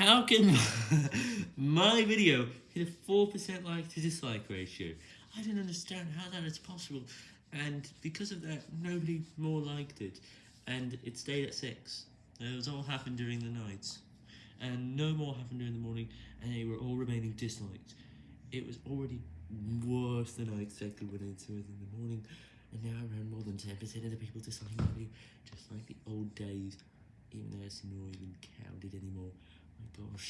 How can my video hit a 4% like to dislike ratio? I don't understand how that is possible, and because of that, nobody more liked it, and it stayed at 6. It was all happened during the nights, and no more happened during the morning, and they were all remaining disliked. It was already worse than I expected when I saw it in the morning, and now around more than 10% of the people dislike my video, just like the old days, even though it's not even counted anymore. Oh, My gosh.